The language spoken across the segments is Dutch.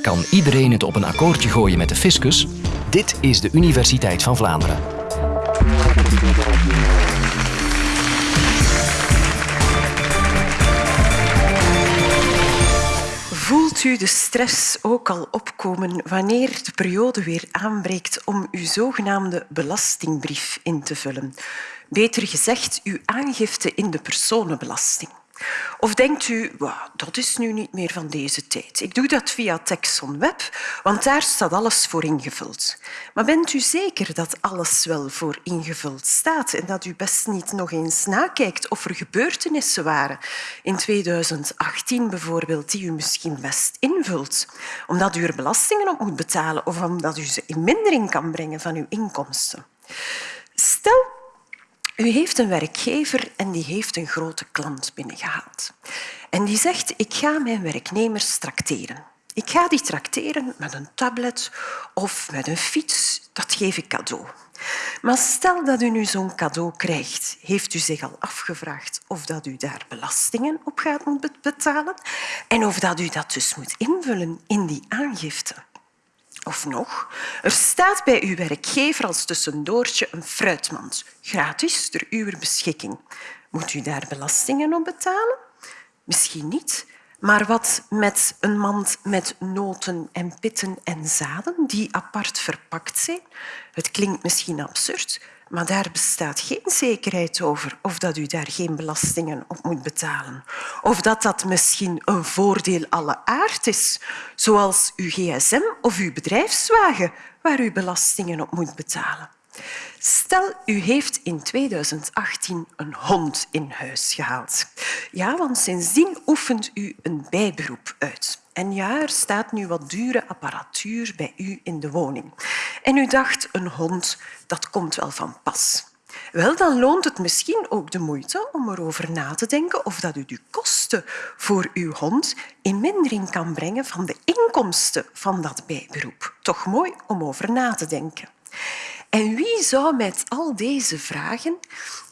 Kan iedereen het op een akkoordje gooien met de fiscus? Dit is de Universiteit van Vlaanderen. Voelt u de stress ook al opkomen wanneer de periode weer aanbreekt om uw zogenaamde belastingbrief in te vullen? Beter gezegd, uw aangifte in de personenbelasting. Of denkt u, dat is nu niet meer van deze tijd. Ik doe dat via Texon Web, want daar staat alles voor ingevuld. Maar bent u zeker dat alles wel voor ingevuld staat en dat u best niet nog eens nakijkt of er gebeurtenissen waren in 2018 bijvoorbeeld die u misschien best invult, omdat u er belastingen op moet betalen of omdat u ze in mindering kan brengen van uw inkomsten? U heeft een werkgever en die heeft een grote klant binnengehaald. En die zegt, ik ga mijn werknemers trakteren. Ik ga die trakteren met een tablet of met een fiets. Dat geef ik cadeau. Maar stel dat u nu zo'n cadeau krijgt, heeft u zich al afgevraagd of dat u daar belastingen op gaat moeten betalen en of dat u dat dus moet invullen in die aangifte. Of nog, er staat bij uw werkgever als tussendoortje een fruitmand, gratis ter uw beschikking. Moet u daar belastingen op betalen? Misschien niet, maar wat met een mand met noten en pitten en zaden die apart verpakt zijn? Het klinkt misschien absurd, maar daar bestaat geen zekerheid over of dat u daar geen belastingen op moet betalen. Of dat dat misschien een voordeel alle aard is, zoals uw gsm of uw bedrijfswagen, waar u belastingen op moet betalen. Stel, u heeft in 2018 een hond in huis gehaald. Ja, want sindsdien oefent u een bijberoep uit. En ja, er staat nu wat dure apparatuur bij u in de woning. En u dacht, een hond, dat komt wel van pas. Wel, dan loont het misschien ook de moeite om erover na te denken of dat u de kosten voor uw hond in mindering kan brengen van de inkomsten van dat bijberoep. Toch mooi om over na te denken. En wie zou met al deze vragen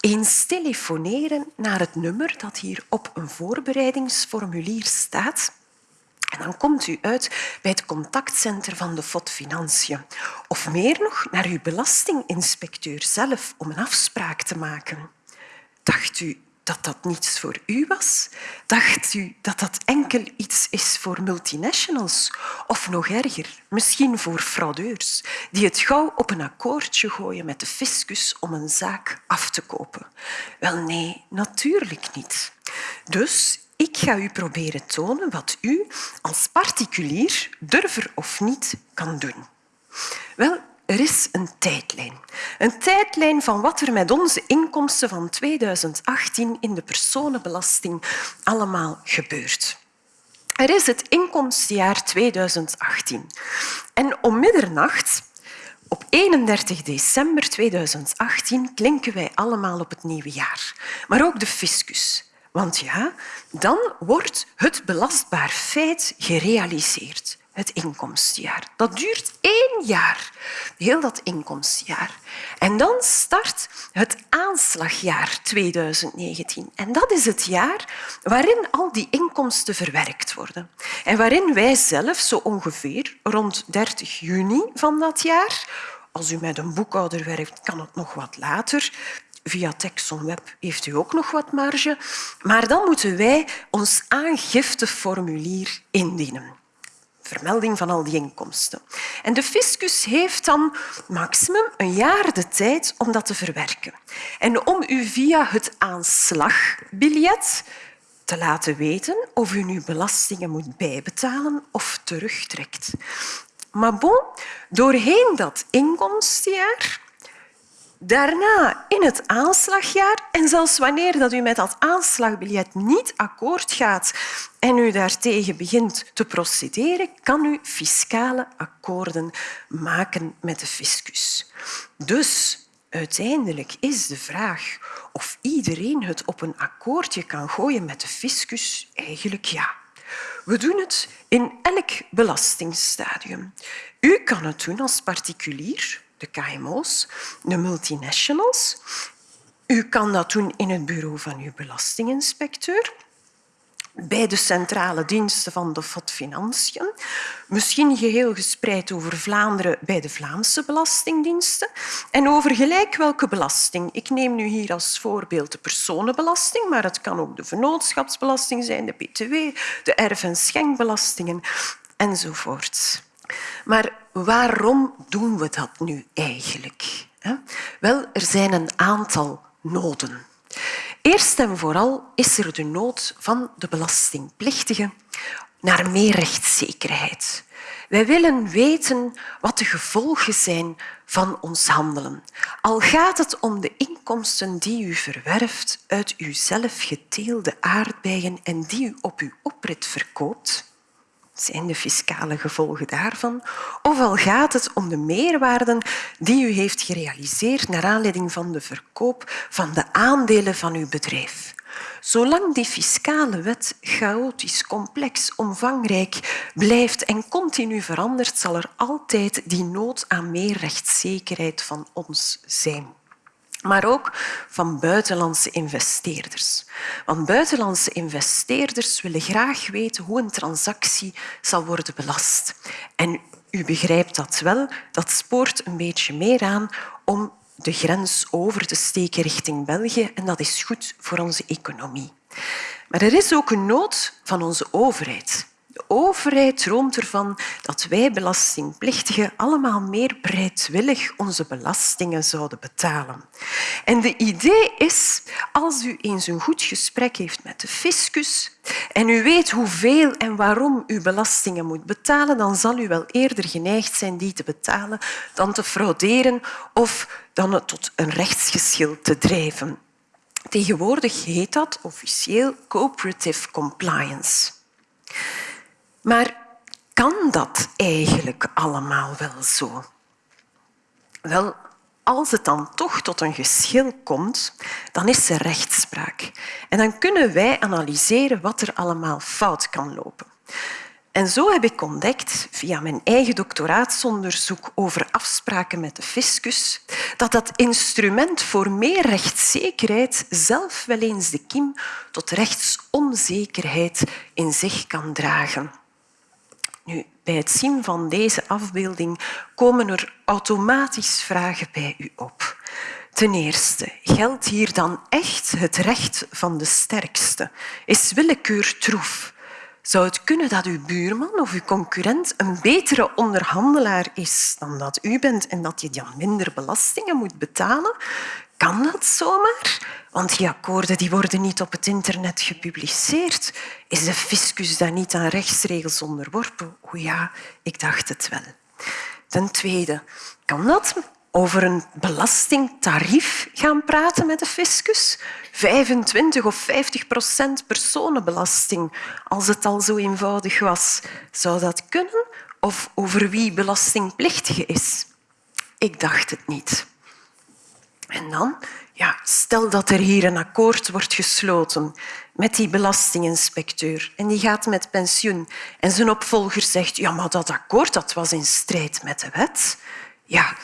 eens telefoneren naar het nummer dat hier op een voorbereidingsformulier staat? En dan komt u uit bij het contactcentrum van de FOD Financiën. Of meer nog, naar uw belastinginspecteur zelf om een afspraak te maken. Dacht u dat dat niets voor u was? Dacht u dat dat enkel iets is voor multinationals? Of nog erger, misschien voor fraudeurs die het gauw op een akkoordje gooien met de fiscus om een zaak af te kopen? Wel nee, natuurlijk niet. Dus ik ga u proberen tonen wat u als particulier, durver of niet, kan doen. Wel, er is een tijdlijn. Een tijdlijn van wat er met onze inkomsten van 2018 in de personenbelasting allemaal gebeurt. Er is het inkomstenjaar 2018. En om middernacht, op 31 december 2018, klinken wij allemaal op het nieuwe jaar. Maar ook de fiscus. Want ja, dan wordt het belastbaar feit gerealiseerd, het inkomstenjaar. Dat duurt één jaar, heel dat inkomstenjaar. En dan start het aanslagjaar 2019. En dat is het jaar waarin al die inkomsten verwerkt worden. En waarin wij zelf zo ongeveer rond 30 juni van dat jaar als u met een boekhouder werkt, kan het nog wat later. Via Texon Web heeft u ook nog wat marge. Maar dan moeten wij ons aangifteformulier indienen. Vermelding van al die inkomsten. En de fiscus heeft dan maximum een jaar de tijd om dat te verwerken. En om u via het aanslagbiljet te laten weten of u nu belastingen moet bijbetalen of terugtrekt. Maar bon, doorheen dat inkomstenjaar Daarna in het aanslagjaar en zelfs wanneer dat u met dat aanslagbiljet niet akkoord gaat en u daartegen begint te procederen, kan u fiscale akkoorden maken met de fiscus. Dus uiteindelijk is de vraag of iedereen het op een akkoordje kan gooien met de fiscus eigenlijk ja. We doen het in elk belastingstadium. U kan het doen als particulier, de KMO's, de multinationals. U kan dat doen in het bureau van uw belastinginspecteur. bij de centrale diensten van de FOD Financiën, misschien geheel gespreid over Vlaanderen bij de Vlaamse belastingdiensten en over gelijk welke belasting. Ik neem nu hier als voorbeeld de personenbelasting, maar het kan ook de vennootschapsbelasting zijn, de btw, de erf- en schenkbelastingen enzovoort. Maar waarom doen we dat nu eigenlijk? Wel, er zijn een aantal noden. Eerst en vooral is er de nood van de belastingplichtigen naar meer rechtszekerheid. Wij willen weten wat de gevolgen zijn van ons handelen. Al gaat het om de inkomsten die u verwerft uit uw zelf geteelde aardbeien en die u op uw oprit verkoopt, zijn de fiscale gevolgen daarvan? Of al gaat het om de meerwaarden die u heeft gerealiseerd naar aanleiding van de verkoop van de aandelen van uw bedrijf? Zolang die fiscale wet chaotisch, complex, omvangrijk blijft en continu verandert, zal er altijd die nood aan meer rechtszekerheid van ons zijn maar ook van buitenlandse investeerders. Want buitenlandse investeerders willen graag weten hoe een transactie zal worden belast. En u begrijpt dat wel, dat spoort een beetje meer aan om de grens over te steken richting België en dat is goed voor onze economie. Maar er is ook een nood van onze overheid. Overheid droomt ervan dat wij belastingplichtigen allemaal meer bereidwillig onze belastingen zouden betalen. En de idee is, als u eens een goed gesprek heeft met de fiscus en u weet hoeveel en waarom u belastingen moet betalen, dan zal u wel eerder geneigd zijn die te betalen dan te frauderen of dan het tot een rechtsgeschil te drijven. Tegenwoordig heet dat officieel cooperative compliance. Maar kan dat eigenlijk allemaal wel zo? Wel, als het dan toch tot een geschil komt, dan is er rechtspraak. En dan kunnen wij analyseren wat er allemaal fout kan lopen. En zo heb ik ontdekt, via mijn eigen doctoraatsonderzoek over afspraken met de fiscus, dat dat instrument voor meer rechtszekerheid zelf wel eens de kiem tot rechtsonzekerheid in zich kan dragen. Bij het zien van deze afbeelding komen er automatisch vragen bij u op. Ten eerste, geldt hier dan echt het recht van de sterkste? Is willekeur troef? Zou het kunnen dat uw buurman of uw concurrent een betere onderhandelaar is dan dat u bent en dat je dan minder belastingen moet betalen? Kan dat zomaar? Want die akkoorden die worden niet op het internet gepubliceerd. Is de fiscus dan niet aan rechtsregels onderworpen? O ja, ik dacht het wel. Ten tweede, kan dat over een belastingtarief gaan praten met de fiscus? 25 of 50 procent personenbelasting, als het al zo eenvoudig was. Zou dat kunnen? Of over wie belastingplichtige is? Ik dacht het niet. En dan, ja, stel dat er hier een akkoord wordt gesloten met die belastinginspecteur en die gaat met pensioen en zijn opvolger zegt ja, maar dat akkoord dat was in strijd met de wet. Ja,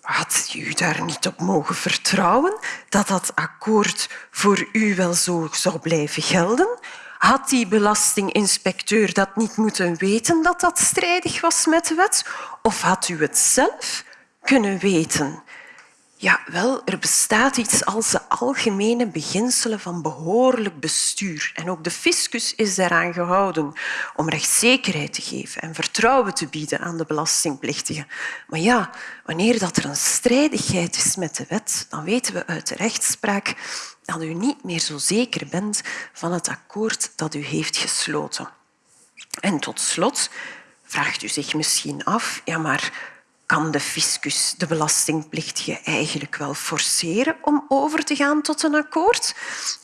had u daar niet op mogen vertrouwen dat dat akkoord voor u wel zo zou blijven gelden? Had die belastinginspecteur dat niet moeten weten dat dat strijdig was met de wet? Of had u het zelf kunnen weten? Ja, wel, er bestaat iets als de algemene beginselen van behoorlijk bestuur. En ook de fiscus is daaraan gehouden om rechtszekerheid te geven en vertrouwen te bieden aan de belastingplichtigen. Maar ja, wanneer dat er een strijdigheid is met de wet, dan weten we uit de rechtspraak dat u niet meer zo zeker bent van het akkoord dat u heeft gesloten. En tot slot vraagt u zich misschien af, ja maar kan de fiscus de belastingplichtige eigenlijk wel forceren om over te gaan tot een akkoord?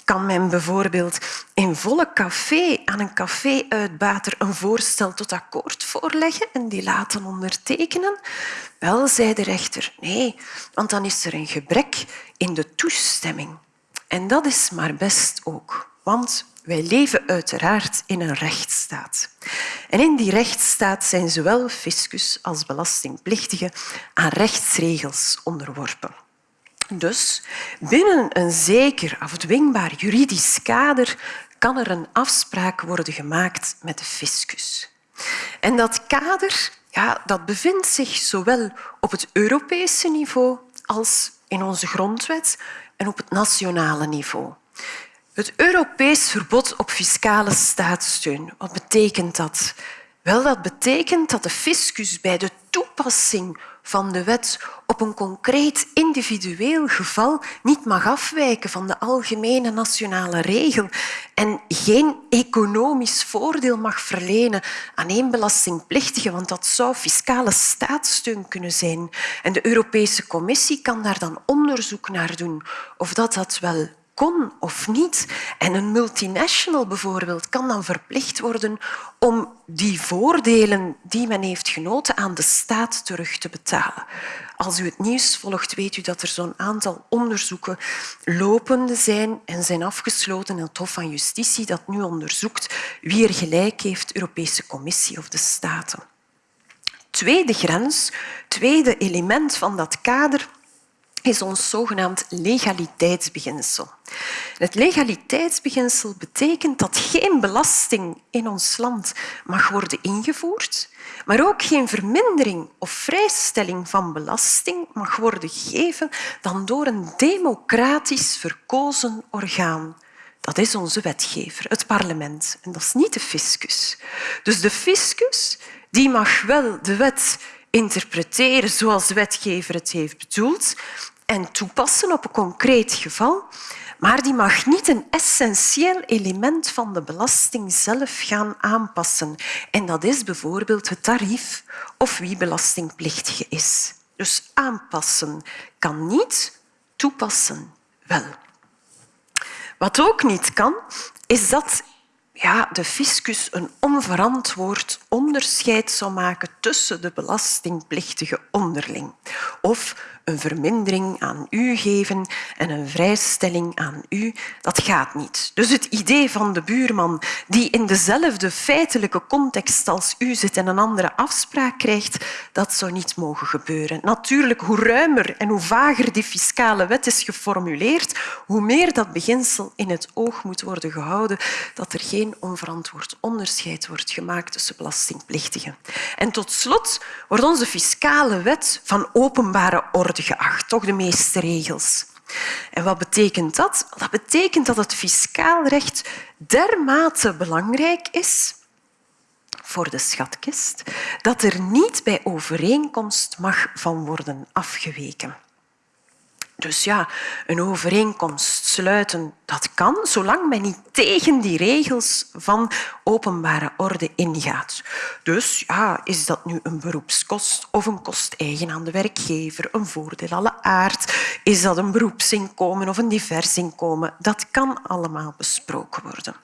Kan men bijvoorbeeld in volle café aan een café-uitbater een voorstel tot akkoord voorleggen en die laten ondertekenen? Wel, zei de rechter, nee, want dan is er een gebrek in de toestemming. En dat is maar best ook, want wij leven uiteraard in een rechtsstaat. En in die rechtsstaat zijn zowel fiscus als belastingplichtigen aan rechtsregels onderworpen. Dus binnen een zeker afdwingbaar juridisch kader kan er een afspraak worden gemaakt met de fiscus. En dat kader ja, dat bevindt zich zowel op het Europese niveau als in onze grondwet en op het nationale niveau. Het Europees verbod op fiscale staatssteun, wat betekent dat? Wel, dat betekent dat de fiscus bij de toepassing van de wet op een concreet individueel geval niet mag afwijken van de algemene nationale regel en geen economisch voordeel mag verlenen aan één belastingplichtige, want dat zou fiscale staatssteun kunnen zijn. En de Europese Commissie kan daar dan onderzoek naar doen of dat, dat wel kon of niet. En een multinational bijvoorbeeld kan dan verplicht worden om die voordelen die men heeft genoten aan de staat terug te betalen. Als u het nieuws volgt, weet u dat er zo'n aantal onderzoeken lopende zijn en zijn afgesloten in het Hof van Justitie dat nu onderzoekt wie er gelijk heeft, Europese Commissie of de Staten. Tweede grens, tweede element van dat kader is ons zogenaamd legaliteitsbeginsel. Het legaliteitsbeginsel betekent dat geen belasting in ons land mag worden ingevoerd, maar ook geen vermindering of vrijstelling van belasting mag worden gegeven dan door een democratisch verkozen orgaan. Dat is onze wetgever, het parlement. En dat is niet de fiscus. Dus de fiscus die mag wel de wet interpreteren zoals de wetgever het heeft bedoeld en toepassen op een concreet geval, maar die mag niet een essentieel element van de belasting zelf gaan aanpassen. En dat is bijvoorbeeld het tarief of wie belastingplichtige is. Dus aanpassen kan niet, toepassen wel. Wat ook niet kan, is dat ja, de fiscus een onverantwoord onderscheid zou maken tussen de belastingplichtigen onderling. Of een vermindering aan u geven en een vrijstelling aan u, dat gaat niet. Dus het idee van de buurman die in dezelfde feitelijke context als u zit en een andere afspraak krijgt, dat zou niet mogen gebeuren. Natuurlijk, hoe ruimer en hoe vager die fiscale wet is geformuleerd, hoe meer dat beginsel in het oog moet worden gehouden dat er geen onverantwoord onderscheid wordt gemaakt tussen En tot slot wordt onze fiscale wet van openbare orde geacht, toch de meeste regels. En wat betekent dat? Dat betekent dat het fiscaal recht dermate belangrijk is voor de schatkist dat er niet bij overeenkomst mag van worden afgeweken. Dus ja, een overeenkomst sluiten, dat kan, zolang men niet tegen die regels van openbare orde ingaat. Dus ja, is dat nu een beroepskost of een kost eigen aan de werkgever, een voordeel alle aard, is dat een beroepsinkomen of een divers inkomen, dat kan allemaal besproken worden.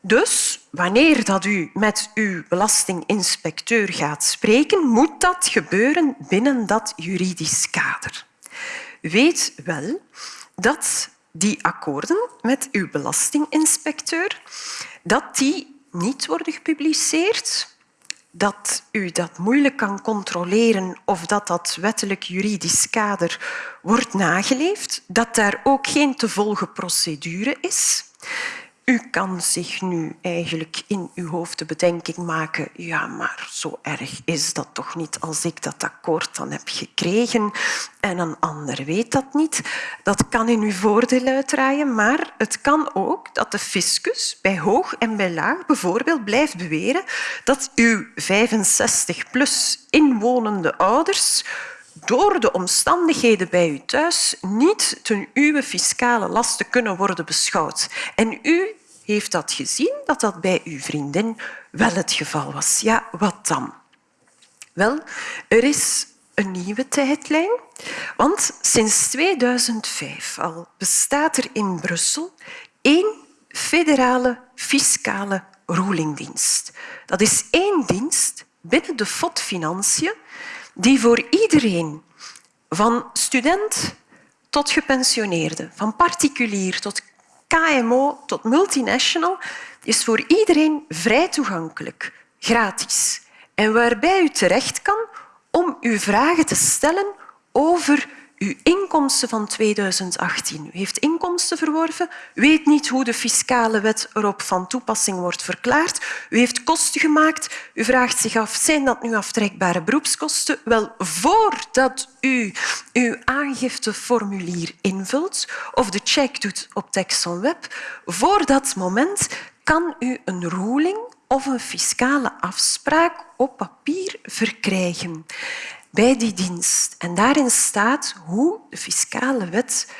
Dus wanneer dat u met uw belastinginspecteur gaat spreken, moet dat gebeuren binnen dat juridisch kader weet wel dat die akkoorden met uw belastinginspecteur dat die niet worden gepubliceerd, dat u dat moeilijk kan controleren of dat dat wettelijk juridisch kader wordt nageleefd, dat daar ook geen te volgen procedure is. U kan zich nu eigenlijk in uw hoofd de bedenking maken, ja, maar zo erg is dat toch niet als ik dat akkoord dan heb gekregen en een ander weet dat niet. Dat kan in uw voordeel uitdraaien, maar het kan ook dat de fiscus bij hoog en bij laag bijvoorbeeld blijft beweren dat uw 65-plus inwonende ouders door de omstandigheden bij u thuis niet ten uw fiscale lasten kunnen worden beschouwd. En u heeft dat gezien, dat dat bij uw vriendin wel het geval was. Ja, wat dan? Wel, er is een nieuwe tijdlijn, want sinds 2005 al bestaat er in Brussel één federale fiscale rulingdienst. Dat is één dienst binnen de FOD Financiën die voor iedereen, van student tot gepensioneerde, van particulier tot KMO tot multinational, is voor iedereen vrij toegankelijk, gratis. En waarbij u terecht kan om uw vragen te stellen over uw inkomsten van 2018. U heeft inkomsten verworven, weet niet hoe de fiscale wet erop van toepassing wordt verklaard. U heeft kosten gemaakt. U vraagt zich af, zijn dat nu aftrekbare beroepskosten? Wel, voordat u uw aangifteformulier invult of de check doet op TexonWeb, voor dat moment kan u een ruling of een fiscale afspraak op papier verkrijgen bij die dienst. En daarin staat hoe de fiscale wet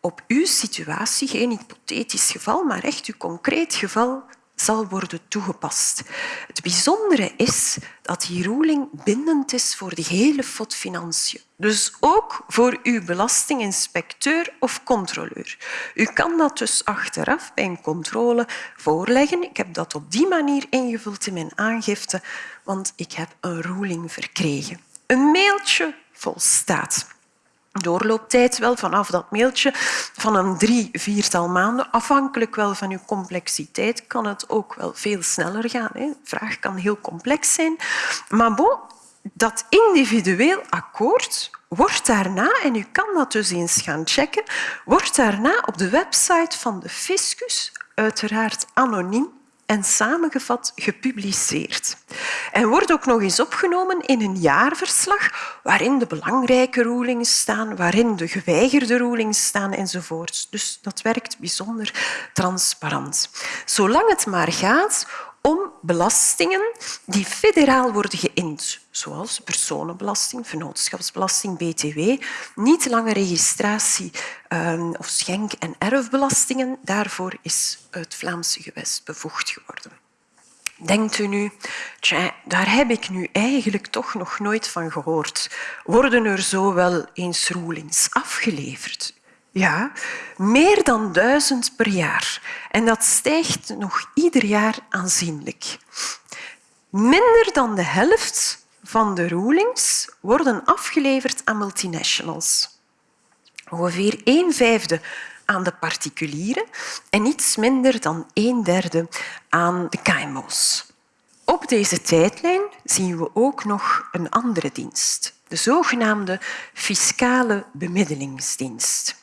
op uw situatie, geen hypothetisch geval, maar echt uw concreet geval, zal worden toegepast. Het bijzondere is dat die ruling bindend is voor de hele FOD Financiën. Dus ook voor uw belastinginspecteur of controleur. U kan dat dus achteraf bij een controle voorleggen. Ik heb dat op die manier ingevuld in mijn aangifte, want ik heb een ruling verkregen. Een mailtje volstaat. Doorlooptijd wel vanaf dat mailtje van een drie, viertal maanden. Afhankelijk wel van uw complexiteit kan het ook wel veel sneller gaan. De vraag kan heel complex zijn. Maar bon, dat individueel akkoord wordt daarna, en u kan dat dus eens gaan checken, wordt daarna op de website van de fiscus, uiteraard anoniem, en samengevat gepubliceerd. En wordt ook nog eens opgenomen in een jaarverslag waarin de belangrijke rulings staan, waarin de geweigerde rulings staan enzovoort. Dus dat werkt bijzonder transparant. Zolang het maar gaat om belastingen die federaal worden geïnd, zoals personenbelasting, vennootschapsbelasting, btw, niet lange registratie ehm, of schenk- en erfbelastingen. Daarvoor is het Vlaamse gewest bevoegd geworden. Denkt u nu, daar heb ik nu eigenlijk toch nog nooit van gehoord. Worden er zo wel eens rulings afgeleverd? Ja, meer dan duizend per jaar. En dat stijgt nog ieder jaar aanzienlijk. Minder dan de helft van de rulings worden afgeleverd aan multinationals. Ongeveer een vijfde aan de particulieren en iets minder dan een derde aan de KMO's. Op deze tijdlijn zien we ook nog een andere dienst, de zogenaamde fiscale bemiddelingsdienst.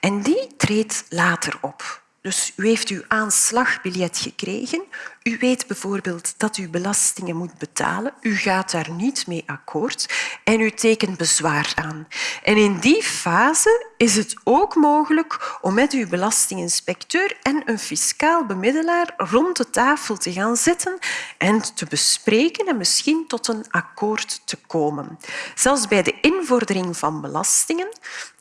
En die treedt later op. Dus u heeft uw aanslagbiljet gekregen. U weet bijvoorbeeld dat u belastingen moet betalen. U gaat daar niet mee akkoord en u tekent bezwaar aan. En in die fase is het ook mogelijk om met uw belastinginspecteur en een fiscaal bemiddelaar rond de tafel te gaan zitten en te bespreken en misschien tot een akkoord te komen. Zelfs bij de invordering van belastingen,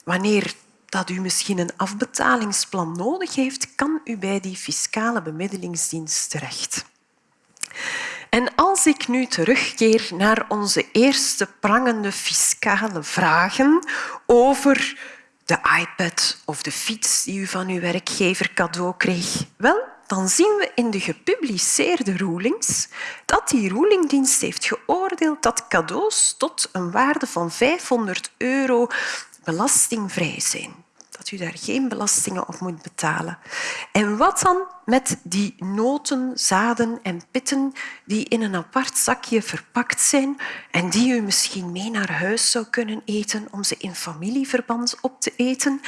wanneer dat u misschien een afbetalingsplan nodig heeft, kan u bij die fiscale bemiddelingsdienst terecht. En als ik nu terugkeer naar onze eerste prangende fiscale vragen over de iPad of de fiets die u van uw werkgever cadeau kreeg, wel, dan zien we in de gepubliceerde rulings dat die rulingdienst heeft geoordeeld dat cadeaus tot een waarde van 500 euro belastingvrij zijn. Dat u daar geen belastingen op moet betalen. En wat dan met die noten, zaden en pitten die in een apart zakje verpakt zijn en die u misschien mee naar huis zou kunnen eten om ze in familieverband op te eten?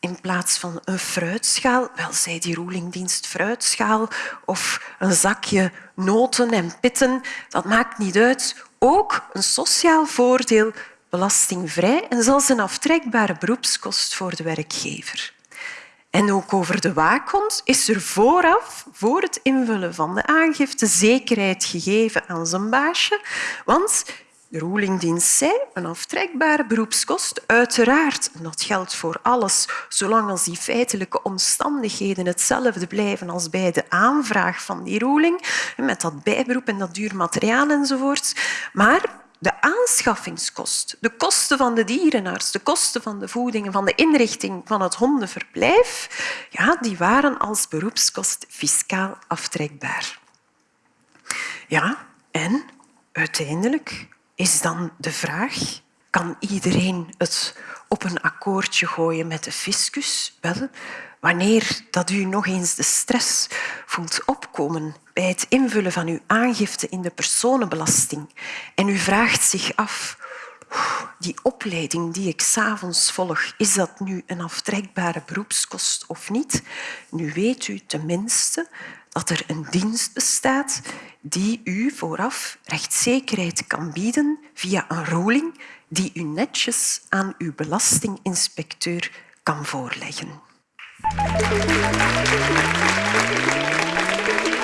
in plaats van een fruitschaal, wel zij die roelingdienst fruitschaal of een zakje noten en pitten, dat maakt niet uit. Ook een sociaal voordeel belastingvrij en zelfs een aftrekbare beroepskost voor de werkgever. En ook over de waakhond is er vooraf, voor het invullen van de aangifte, zekerheid gegeven aan zijn baasje, want de rulingdienst zei een aftrekbare beroepskost, uiteraard, dat geldt voor alles, zolang als die feitelijke omstandigheden hetzelfde blijven als bij de aanvraag van die ruling, met dat bijberoep en dat duur materiaal enzovoort. Maar de aanschaffingskost, de kosten van de dierenarts, de kosten van de voeding van de inrichting van het hondenverblijf, ja, die waren als beroepskost fiscaal aftrekbaar. Ja, en uiteindelijk is dan de vraag, kan iedereen het op een akkoordje gooien met de fiscus? Wel, wanneer dat u nog eens de stress voelt opkomen bij het invullen van uw aangifte in de personenbelasting en u vraagt zich af die opleiding die ik s'avonds volg, is dat nu een aftrekbare beroepskost of niet? Nu weet u tenminste dat er een dienst bestaat die u vooraf rechtszekerheid kan bieden via een ruling die u netjes aan uw belastinginspecteur kan voorleggen. Gracias.